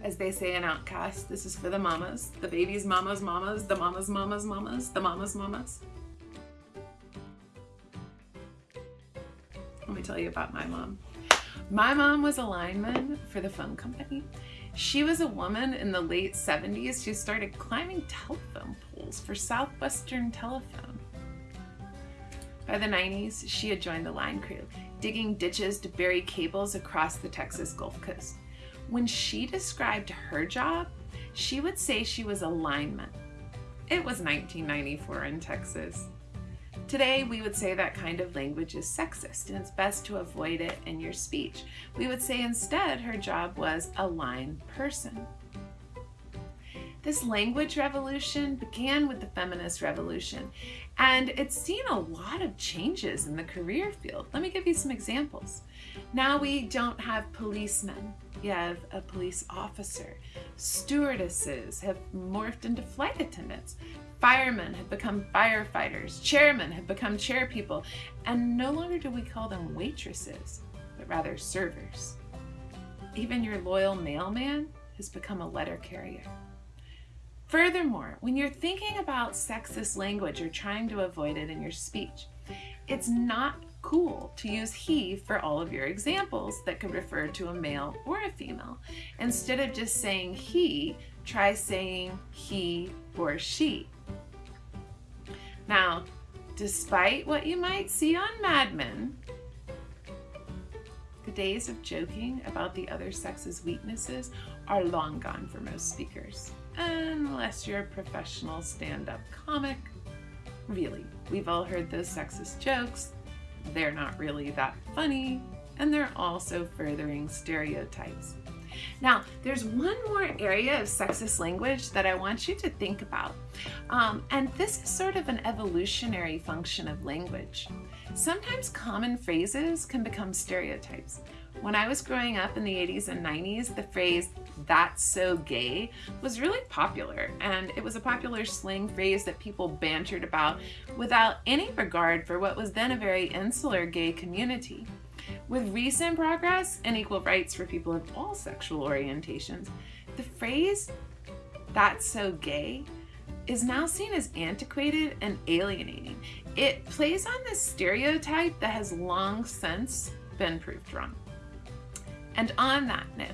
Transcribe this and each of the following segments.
As they say in OutKast, this is for the mamas, the baby's mama's mamas, the mama's mama's mamas, the mama's mamas. Let me tell you about my mom. My mom was a lineman for the phone company. She was a woman in the late 70s who started climbing telephone poles for Southwestern Telephone. By the 90s, she had joined the line crew, digging ditches to bury cables across the Texas Gulf Coast. When she described her job, she would say she was a lineman. It was 1994 in Texas. Today, we would say that kind of language is sexist and it's best to avoid it in your speech. We would say instead her job was a line person. This language revolution began with the feminist revolution, and it's seen a lot of changes in the career field. Let me give you some examples. Now we don't have policemen, you have a police officer. Stewardesses have morphed into flight attendants. Firemen have become firefighters. Chairmen have become chair people. And no longer do we call them waitresses, but rather servers. Even your loyal mailman has become a letter carrier. Furthermore, when you're thinking about sexist language or trying to avoid it in your speech, it's not cool to use he for all of your examples that could refer to a male or a female. Instead of just saying he, try saying he or she. Now, despite what you might see on Mad Men, the days of joking about the other sex's weaknesses are long gone for most speakers unless you're a professional stand-up comic. Really, we've all heard those sexist jokes. They're not really that funny, and they're also furthering stereotypes. Now, there's one more area of sexist language that I want you to think about. Um, and this is sort of an evolutionary function of language. Sometimes common phrases can become stereotypes. When I was growing up in the 80s and 90s, the phrase, that's so gay, was really popular. And it was a popular slang phrase that people bantered about without any regard for what was then a very insular gay community. With recent progress and equal rights for people of all sexual orientations, the phrase, that's so gay, is now seen as antiquated and alienating. It plays on this stereotype that has long since been proved wrong. And on that note,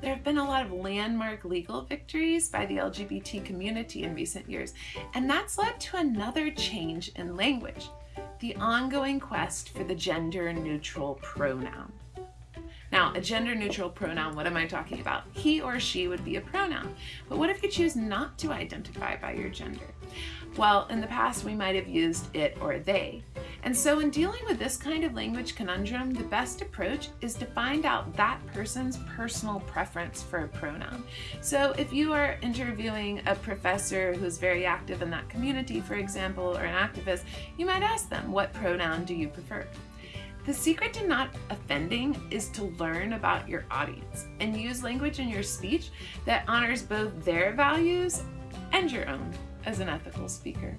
there have been a lot of landmark legal victories by the LGBT community in recent years, and that's led to another change in language, the ongoing quest for the gender neutral pronoun. Now, a gender neutral pronoun, what am I talking about? He or she would be a pronoun. But what if you choose not to identify by your gender? Well, in the past, we might have used it or they. And so in dealing with this kind of language conundrum, the best approach is to find out that person's personal preference for a pronoun. So if you are interviewing a professor who's very active in that community, for example, or an activist, you might ask them, what pronoun do you prefer? The secret to not offending is to learn about your audience and use language in your speech that honors both their values and your own as an ethical speaker.